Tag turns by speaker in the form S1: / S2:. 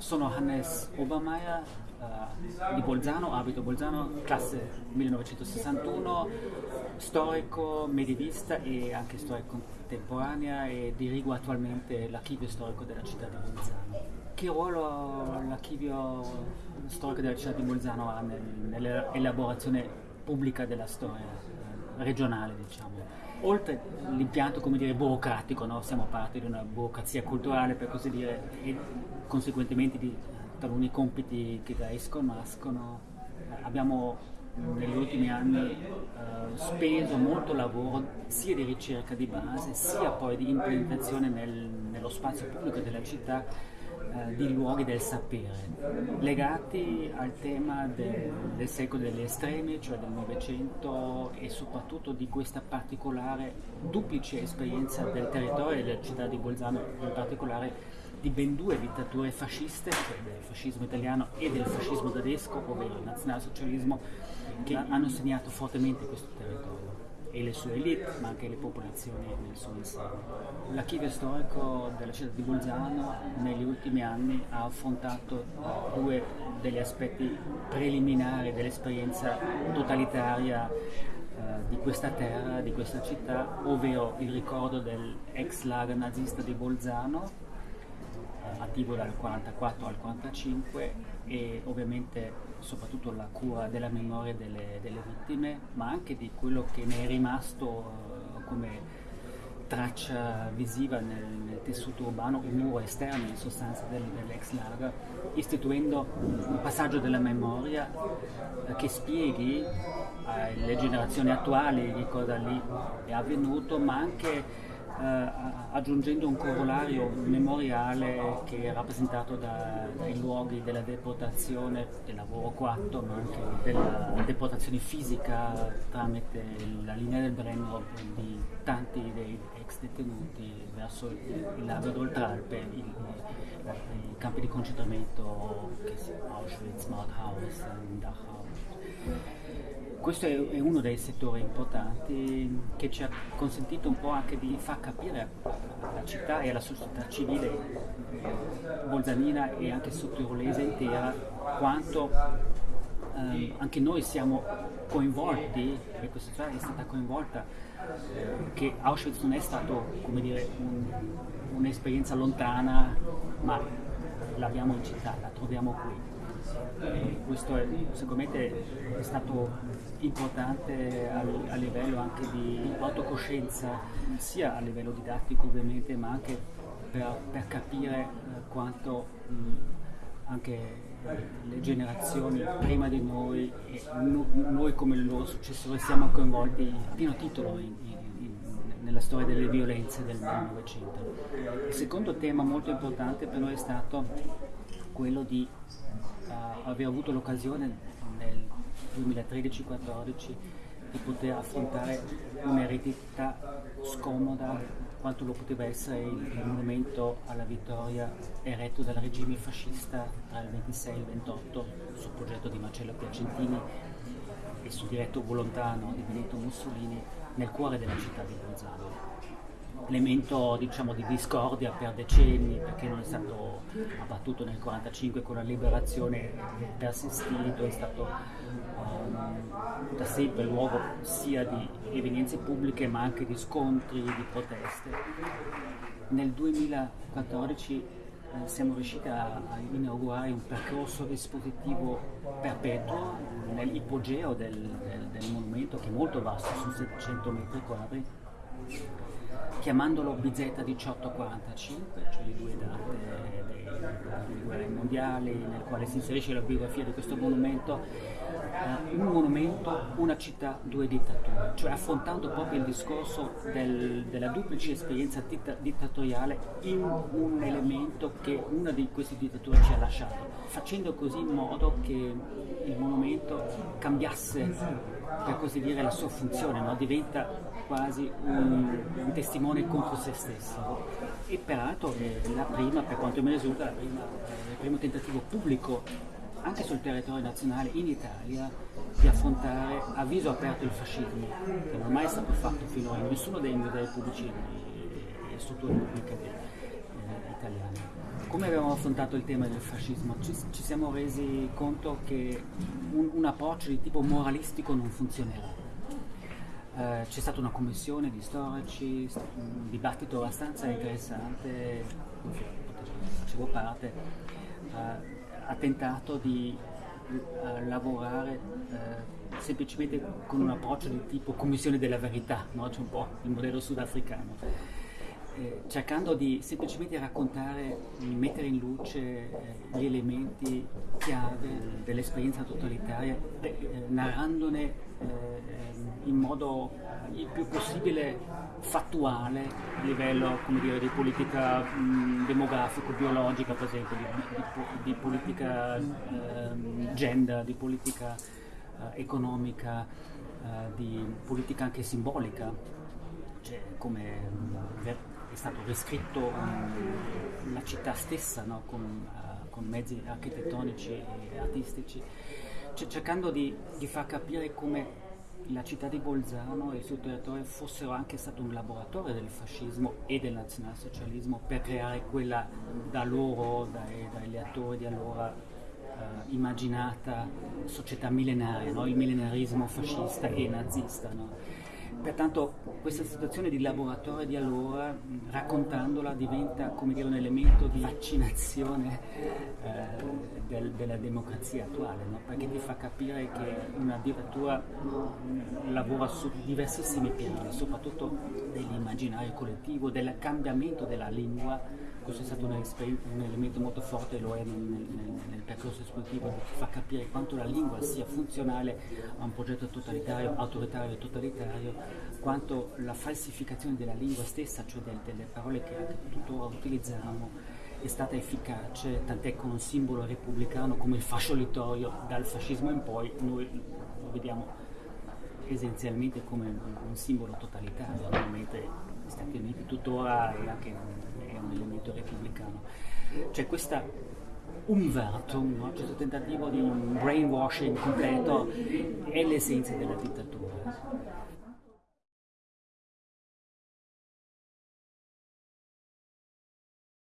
S1: sono Hannes Obermeier uh, di Bolzano, abito Bolzano, classe 1961, storico, medievista e anche storico contemporanea e dirigo attualmente l'archivio storico della città di Bolzano. Che ruolo l'archivio storico della città di Bolzano ha nel, nell'elaborazione pubblica della storia eh, regionale, diciamo? Oltre l'impianto come dire, burocratico, no? siamo parte di una burocrazia culturale per così dire e conseguentemente di taluni compiti che da esco nascono, abbiamo negli ultimi anni eh, speso molto lavoro sia di ricerca di base sia poi di implementazione nel, nello spazio pubblico della città eh, di luoghi del sapere, legati al tema del, del secolo degli estremi, cioè del Novecento e soprattutto di questa particolare duplice esperienza del territorio e della città di Bolzano in particolare di ben due dittature fasciste, cioè del fascismo italiano e del fascismo tedesco, ovvero il nazionalsocialismo, che hanno segnato fortemente questo territorio e le sue elite, ma anche le popolazioni nel suo insieme. L'archivio storico della città di Bolzano negli ultimi anni ha affrontato due degli aspetti preliminari dell'esperienza totalitaria eh, di questa terra, di questa città, ovvero il ricordo dell'ex lager nazista di Bolzano, attivo dal 44 al 45 e ovviamente soprattutto la cura della memoria delle, delle vittime, ma anche di quello che ne è rimasto uh, come traccia visiva nel, nel, tessuto urbano, un muro esterno in sostanza del, dell'ex lager, istituendo un passaggio della memoria uh, che spieghi alle generazioni attuali che cosa lì è avvenuto, ma anche eh, aggiungendo un corollario memoriale che è rappresentato da, dai luoghi della deportazione, del lavoro 4, ma anche della deportazione fisica tramite la linea del Brennero di tanti dei ex detenuti verso il lago d'Oltralpe, i, i, campi di concentramento che si Auschwitz, Mauthausen, Dachau questo è, uno dei settori importanti che ci ha consentito un po' anche di far capire alla città e alla società civile bolzanina e anche sottirolese intera quanto eh, anche noi siamo coinvolti e questa città è stata coinvolta che Auschwitz non è stato dire un, un'esperienza lontana ma l'abbiamo in città, la troviamo qui questo è, me è stato importante a, livello anche di autocoscienza, sia a livello didattico ovviamente, ma anche per, per capire eh, quanto anche le generazioni prima di noi e noi come i loro successori siamo coinvolti a pieno titolo in, in, nella storia delle violenze del Novecento. Il secondo tema molto importante per noi è stato quello di uh, aver avuto l'occasione nel 2013-14 di poter affrontare un'eredità scomoda quanto lo poteva essere il, il, monumento alla vittoria eretto dal regime fascista tra il 26 e il 28 sul progetto di Marcello Piacentini e sul diretto volontà di Benito Mussolini nel cuore della città di Bolzano elemento diciamo, di discordia per decenni perché non è stato abbattuto nel 1945 con la liberazione persistito, è stato um, da sempre luogo sia di evenienze pubbliche ma anche di scontri, di proteste. Nel 2014 eh, siamo riusciti a, a, inaugurare un percorso espositivo perpetuo nell'ipogeo del, del, del monumento che è molto vasto, su 700 metri quadri chiamandolo BZ 1845, cioè le due date delle guerre mondiali, nel quale si inserisce la biografia di questo monumento, eh, un monumento, una città, due dittature, cioè affrontando proprio il discorso del, della duplice esperienza ditta, dittatoriale in un elemento che una di queste dittature ci ha lasciato, facendo così in modo che il monumento cambiasse per così dire la sua funzione, no? diventa quasi un, un, testimone contro se stesso e peraltro è la prima, per quanto mi risulta, prima, il primo tentativo pubblico anche sul territorio nazionale in Italia di affrontare a viso aperto il fascismo, che non è mai stato fatto finora in nessuno dei musei pubblici e strutture pubbliche eh, italiane. come abbiamo affrontato il tema del fascismo? Ci, ci siamo resi conto che un, un, approccio di tipo moralistico non funzionerà. Eh, c'è stata una commissione di storici, un dibattito abbastanza interessante, facevo parte, eh, ha tentato di eh, lavorare eh, semplicemente con un approccio di tipo commissione della verità, no? c'è un po' il modello sudafricano eh, cercando di semplicemente raccontare, mettere in luce eh, gli elementi chiave dell'esperienza totalitaria, eh, narrandone in modo il più possibile fattuale a livello dire, di politica mh, demografico, biologica per esempio, di, di, di politica ehm, gender, di politica eh, economica, eh, di politica anche simbolica, cioè come è stato riscritto um, la città stessa no? con, uh, con, mezzi architettonici e artistici, cioè, cercando di, di, far capire come la città di Bolzano e il suo territorio fossero anche stato un laboratorio del fascismo e del nazionalsocialismo per creare quella da loro, dai, dagli attori di allora, uh, immaginata società millenaria, no? il millenarismo fascista e nazista. No? Pertanto questa situazione di laboratorio di allora, raccontandola, diventa dire, un elemento di vaccinazione eh, del, della democrazia attuale, no? perché ti fa capire che una dittatura lavora su diversissimi piani, soprattutto dell'immaginario collettivo, del cambiamento della lingua questo è stato un, un elemento molto forte, lo è nel, nel, nel percorso espositivo, che fa capire quanto la lingua sia funzionale a un progetto totalitario, autoritario e totalitario, quanto la falsificazione della lingua stessa, cioè del, delle parole che anche tuttora utilizziamo, è stata efficace, tant'è con un simbolo repubblicano come il fascio littorio, dal fascismo in poi noi lo vediamo essenzialmente come un, un simbolo totalitario, mentre gli Stati Uniti tuttora è anche è un elemento repubblicano. C'è questa Umvertung, no? questo tentativo di un brainwashing completo è l'essenza della dittatura.